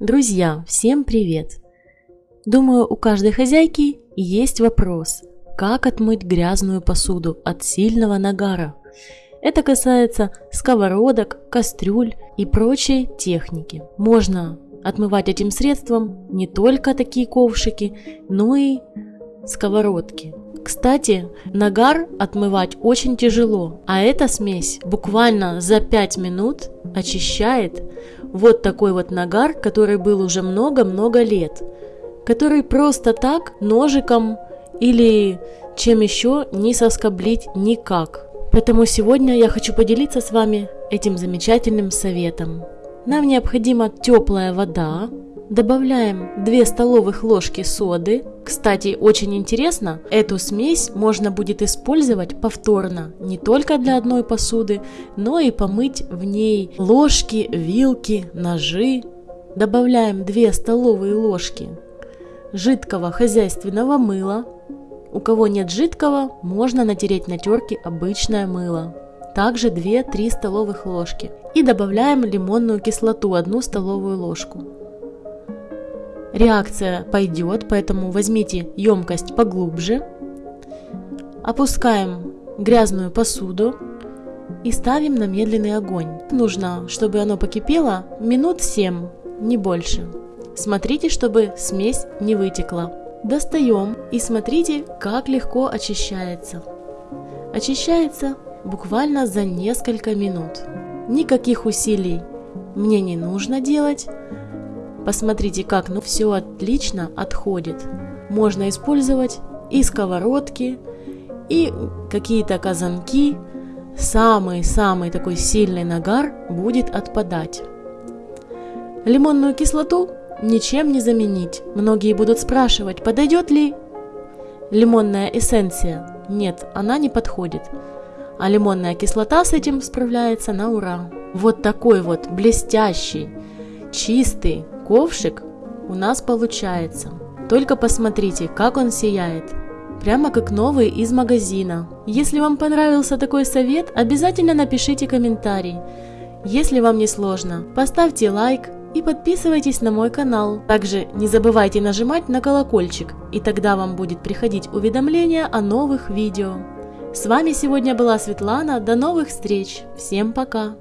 Друзья, всем привет! Думаю, у каждой хозяйки есть вопрос, как отмыть грязную посуду от сильного нагара. Это касается сковородок, кастрюль и прочей техники. Можно отмывать этим средством не только такие ковшики, но и сковородки. Кстати, нагар отмывать очень тяжело, а эта смесь буквально за 5 минут очищает вот такой вот нагар, который был уже много-много лет, который просто так ножиком или чем еще не соскоблить никак. Поэтому сегодня я хочу поделиться с вами этим замечательным советом. Нам необходима теплая вода, Добавляем 2 столовых ложки соды. Кстати, очень интересно, эту смесь можно будет использовать повторно, не только для одной посуды, но и помыть в ней ложки, вилки, ножи. Добавляем 2 столовые ложки жидкого хозяйственного мыла. У кого нет жидкого, можно натереть на терке обычное мыло. Также 2-3 столовых ложки. И добавляем лимонную кислоту 1 столовую ложку. Реакция пойдет, поэтому возьмите емкость поглубже. Опускаем грязную посуду и ставим на медленный огонь. Нужно, чтобы оно покипело минут 7, не больше. Смотрите, чтобы смесь не вытекла. Достаем и смотрите, как легко очищается. Очищается буквально за несколько минут. Никаких усилий мне не нужно делать. Посмотрите, как ну все отлично отходит. Можно использовать и сковородки, и какие-то казанки. Самый-самый такой сильный нагар будет отпадать. Лимонную кислоту ничем не заменить. Многие будут спрашивать, подойдет ли лимонная эссенция. Нет, она не подходит. А лимонная кислота с этим справляется на ура. Вот такой вот блестящий, чистый, ковшик у нас получается. Только посмотрите, как он сияет. Прямо как новый из магазина. Если вам понравился такой совет, обязательно напишите комментарий. Если вам не сложно, поставьте лайк и подписывайтесь на мой канал. Также не забывайте нажимать на колокольчик, и тогда вам будет приходить уведомления о новых видео. С вами сегодня была Светлана, до новых встреч, всем пока!